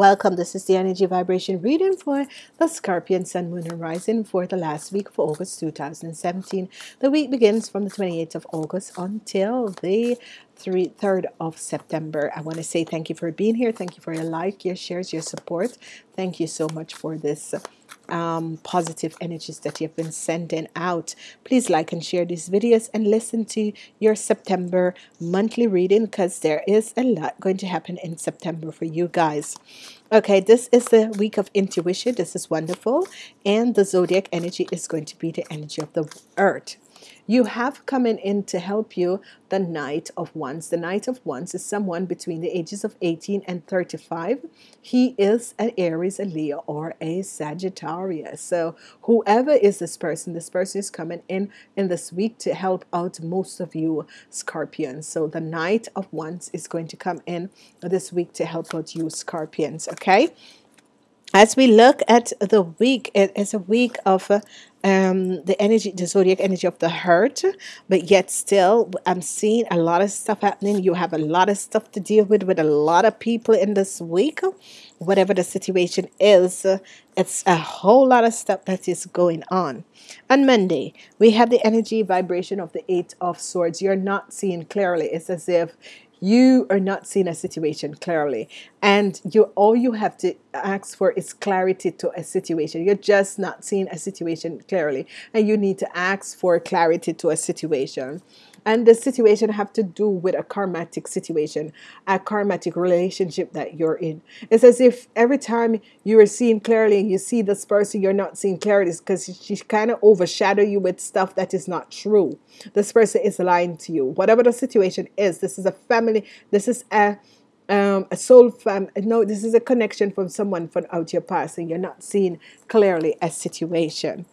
Welcome. This is the energy vibration reading for the Scorpion Sun, Moon, Horizon for the last week for August 2017. The week begins from the 28th of August until the 3rd of September. I want to say thank you for being here. Thank you for your like, your shares, your support. Thank you so much for this um, positive energies that you've been sending out. Please like and share these videos and listen to your September monthly reading because there is a lot going to happen in September for you guys. Okay, this is the week of intuition. This is wonderful. And the zodiac energy is going to be the energy of the earth. You have coming in to help you the Knight of Wands. The Knight of Wands is someone between the ages of 18 and 35. He is an Aries, a Leo, or a Sagittarius. So whoever is this person, this person is coming in in this week to help out most of you Scorpions. So the Knight of Wands is going to come in this week to help out you Scorpions. Okay as we look at the week, it is a week of uh, um, the energy, the zodiac energy of the hurt, but yet still, I'm seeing a lot of stuff happening. You have a lot of stuff to deal with with a lot of people in this week. Whatever the situation is, it's a whole lot of stuff that is going on. On Monday, we have the energy vibration of the Eight of Swords. You're not seeing clearly. It's as if you are not seeing a situation clearly. And you all you have to ask for is clarity to a situation. You're just not seeing a situation clearly. And you need to ask for clarity to a situation. And the situation have to do with a karmatic situation a karmatic relationship that you're in. It's as if every time you are seeing clearly and you see this person you're not seeing clearly because she kind of overshadow you with stuff that is not true. This person is lying to you. Whatever the situation is this is a family this is a um, a soul fam no this is a connection from someone from out your past and you're not seeing clearly a situation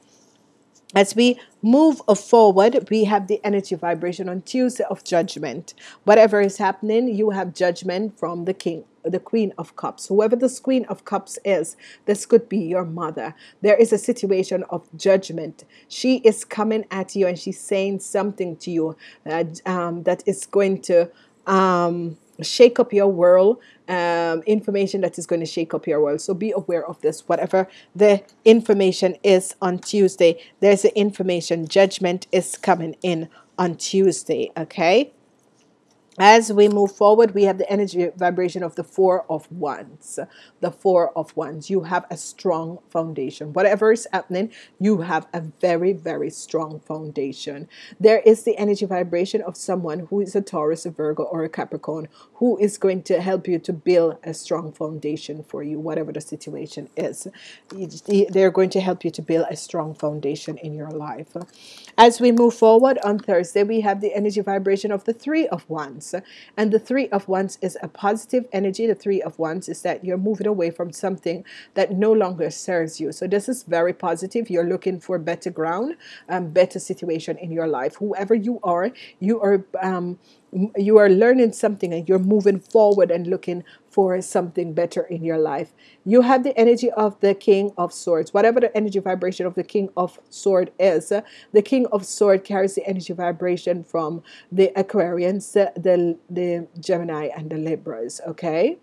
as we move forward, we have the energy vibration on Tuesday of judgment. Whatever is happening, you have judgment from the king, the queen of cups. Whoever this queen of cups is, this could be your mother. There is a situation of judgment. She is coming at you and she's saying something to you uh, um, that is going to um, shake up your world um, information that is going to shake up your world. So be aware of this whatever the information is on tuesday there's the information judgment is coming in on tuesday okay as we move forward, we have the energy vibration of the Four of Wands. The Four of Wands. You have a strong foundation. Whatever is happening, you have a very, very strong foundation. There is the energy vibration of someone who is a Taurus, a Virgo, or a Capricorn who is going to help you to build a strong foundation for you, whatever the situation is. They're going to help you to build a strong foundation in your life. As we move forward on Thursday, we have the energy vibration of the Three of Wands. And the Three of Wands is a positive energy. The Three of Wands is that you're moving away from something that no longer serves you. So this is very positive. You're looking for better ground, um, better situation in your life. Whoever you are, you are um, you are learning something and you're moving forward and looking for something better in your life. You have the energy of the King of Swords. Whatever the energy vibration of the King of Sword is, the King of Sword carries the energy vibration from the Aquarians, the, the Gemini, and the Libras. Okay?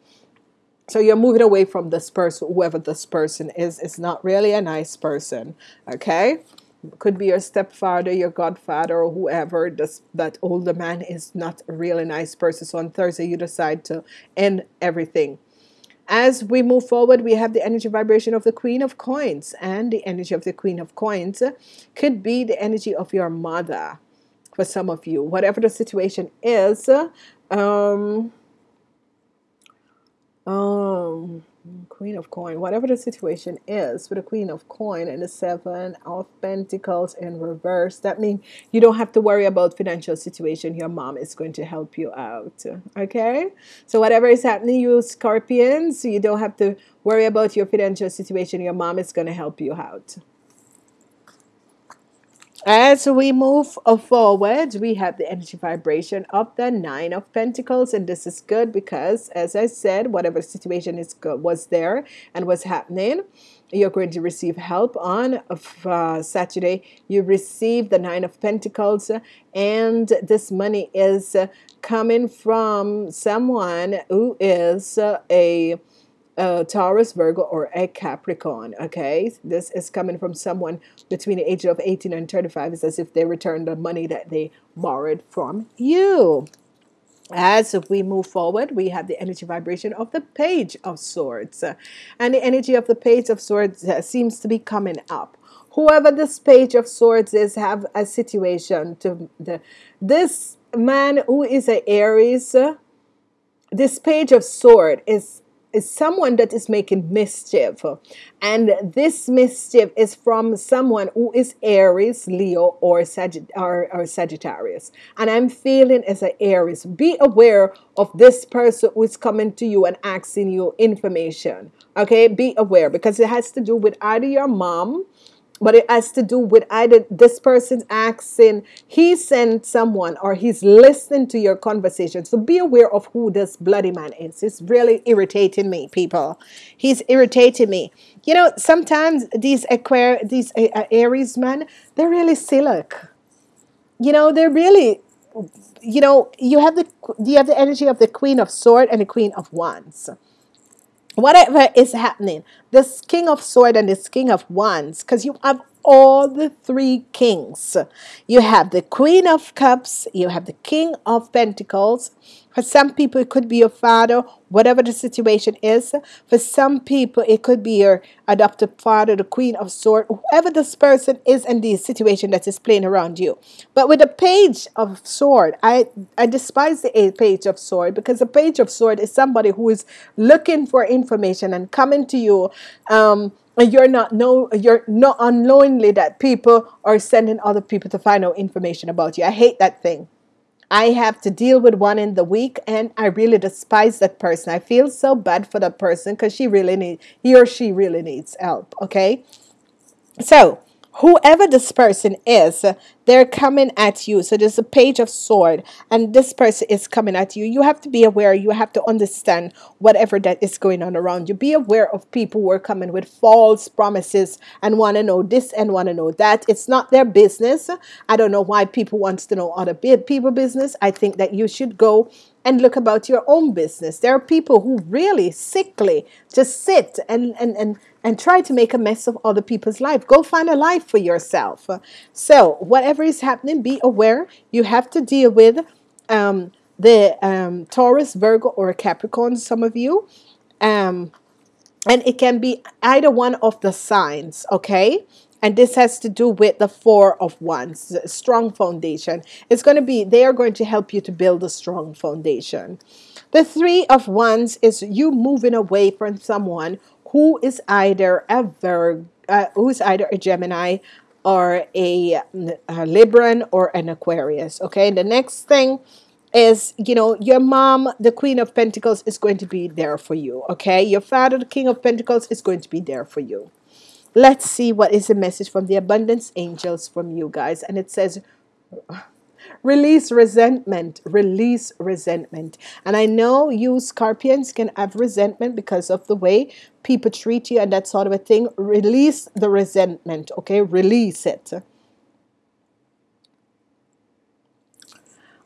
So you're moving away from this person, whoever this person is. It's not really a nice person. Okay? Could be your stepfather, your godfather, or whoever. This, that older man is not a really nice person. So on Thursday, you decide to end everything. As we move forward, we have the energy vibration of the Queen of Coins, and the energy of the Queen of Coins could be the energy of your mother for some of you. Whatever the situation is, um, um, Queen of Coin, whatever the situation is with the Queen of Coin and the Seven of Pentacles in reverse, that means you don't have to worry about financial situation. Your mom is going to help you out. Okay? So whatever is happening, you Scorpions, you don't have to worry about your financial situation. Your mom is going to help you out. As we move forward, we have the energy vibration of the Nine of Pentacles, and this is good because, as I said, whatever situation is good, was there and was happening, you're going to receive help on uh, Saturday. You receive the Nine of Pentacles, and this money is coming from someone who is a a Taurus, Virgo, or a Capricorn. Okay, this is coming from someone between the age of 18 and 35. It's as if they returned the money that they borrowed from you. As we move forward, we have the energy vibration of the Page of Swords. And the energy of the Page of Swords uh, seems to be coming up. Whoever this Page of Swords is, have a situation to the this man who is an Aries. This Page of Sword is is someone that is making mischief. And this mischief is from someone who is Aries, Leo, or, or, or Sagittarius. And I'm feeling as an Aries, be aware of this person who is coming to you and asking you information. Okay, be aware because it has to do with either your mom but it has to do with either this person's accent, he sent someone or he's listening to your conversation. So be aware of who this bloody man is. It's really irritating me, people. He's irritating me. You know, sometimes these Aquarius, these uh, Aries men, they're really silly. You know, they're really you know, you have the you have the energy of the Queen of Sword and the Queen of Wands whatever is happening, this King of Sword and this King of Wands, because you have all the three kings. You have the Queen of Cups, you have the King of Pentacles. For some people, it could be your father, whatever the situation is. For some people, it could be your adopted father, the Queen of Swords, whoever this person is in the situation that is playing around you. But with the Page of Sword, I, I despise the Page of Sword because the Page of Sword is somebody who is looking for information and coming to you. Um, you're not know you're not unknowingly that people are sending other people to find out information about you. I hate that thing. I have to deal with one in the week and I really despise that person. I feel so bad for that person because she really need he or she really needs help. Okay. So whoever this person is, they're coming at you. So there's a page of sword, and this person is coming at you. You have to be aware, you have to understand whatever that is going on around you. Be aware of people who are coming with false promises and want to know this and want to know that. It's not their business. I don't know why people wants to know other people business. I think that you should go and look about your own business. There are people who really sickly just sit and and and and try to make a mess of other people's life. Go find a life for yourself. So whatever is happening, be aware. You have to deal with um, the um, Taurus, Virgo, or Capricorn. Some of you. Um, and it can be either one of the signs, okay? and this has to do with the four of wands strong foundation it's going to be they are going to help you to build a strong foundation the three of wands is you moving away from someone who is either a Virgo, uh, who is either a Gemini or a, a Libran or an Aquarius. Okay, the next thing is you know your mom the queen of pentacles is going to be there for you okay? Your father the king of pentacles is going to be there for you. Let's see what is the message from the abundance angels from you guys. And it says Release resentment. Release resentment. And I know you scorpions can have resentment because of the way people treat you and that sort of a thing. Release the resentment, okay? Release it.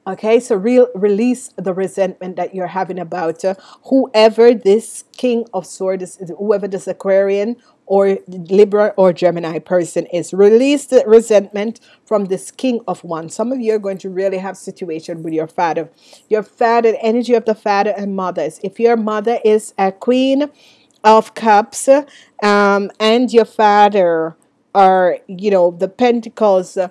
Okay, so real release the resentment that you're having about uh, whoever this King of Swords, is, whoever this Aquarian or Libra or Gemini person is. Release the resentment from this king of one. Some of you are going to really have situation with your father. Your father, energy of the father and mothers. If your mother is a queen of cups um, and your father are, you know, the pentacles uh,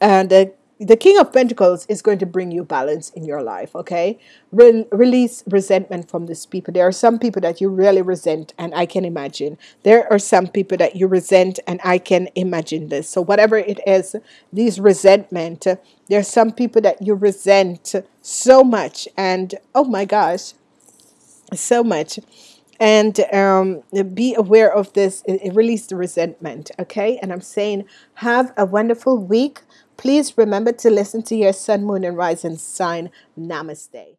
and the the King of Pentacles is going to bring you balance in your life, okay? Re- release resentment from these people. There are some people that you really resent, and I can imagine. There are some people that you resent, and I can imagine this. So, whatever it is, these resentment, there are some people that you resent so much, and oh my gosh, so much and um, be aware of this. release the resentment, okay? And I'm saying, have a wonderful week. Please remember to listen to your sun, moon, and rising sign. Namaste.